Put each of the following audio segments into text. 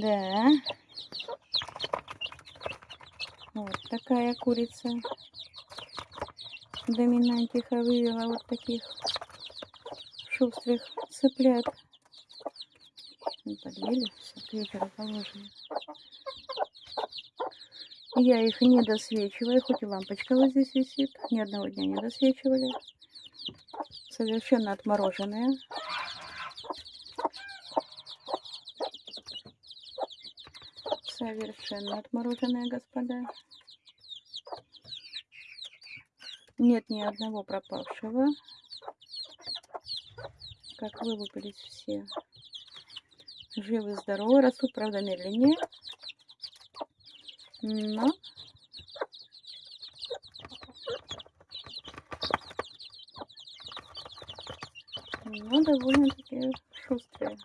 Да. Вот такая курица. Доминантиха вывела вот таких шустрых цыплят. Ну, Подъели, все, к положим. Я их не досвечиваю, хоть и лампочка вот здесь висит. Ни одного дня не досвечивали. Совершенно отмороженные. Совершенно отмороженные, господа. Нет ни одного пропавшего. Как вылупились все. Живы, здоровы, растут, правда, медленнее. Но но довольно-таки шустрые.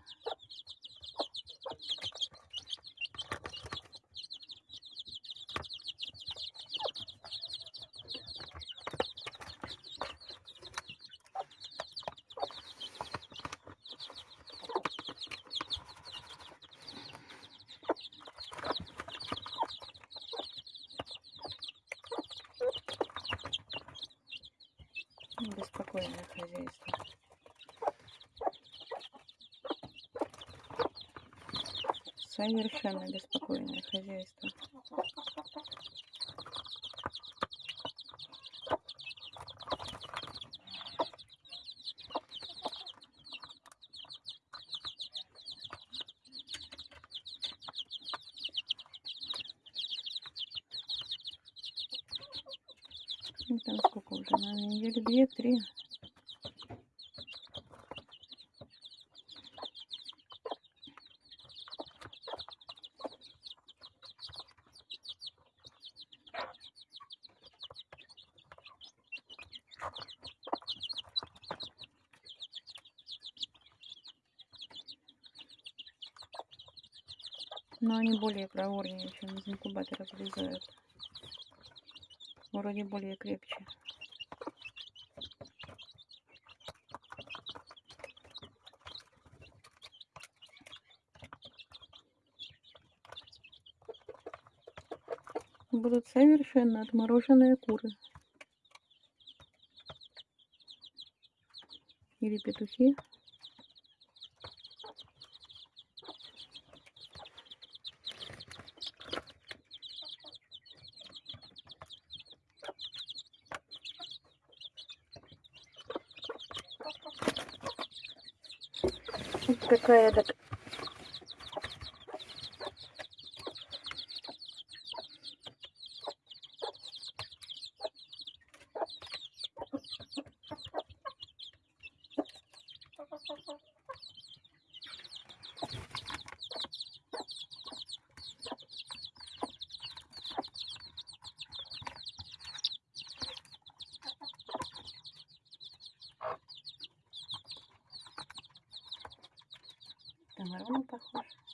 Беспокойное хозяйство. Совершенно беспокойное хозяйство. Ну, там сколько уже? На недели две-три. Но они более проворнее, чем из инкубатора вылезают. Вроде более крепче. Будут совершенно отмороженные куры. Или петухи. Какая так на похож.